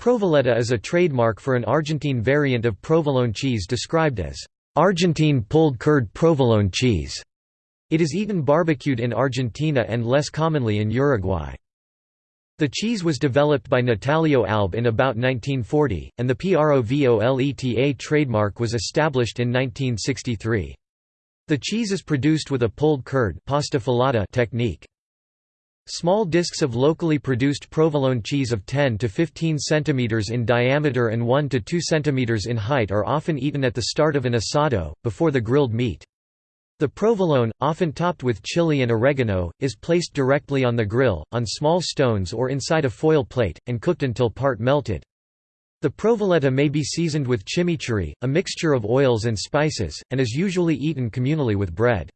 Provoleta is a trademark for an Argentine variant of provolone cheese described as Argentine pulled curd provolone cheese. It is eaten barbecued in Argentina and less commonly in Uruguay. The cheese was developed by Natalio Alba in about 1940, and the PROVOLETA trademark was established in 1963. The cheese is produced with a pulled curd pasta filata technique. Small discs of locally produced provolone cheese of 10 to 15 cm in diameter and 1 to 2 cm in height are often eaten at the start of an asado, before the grilled meat. The provolone, often topped with chili and oregano, is placed directly on the grill, on small stones or inside a foil plate, and cooked until part melted. The provoleta may be seasoned with chimichurri, a mixture of oils and spices, and is usually eaten communally with bread.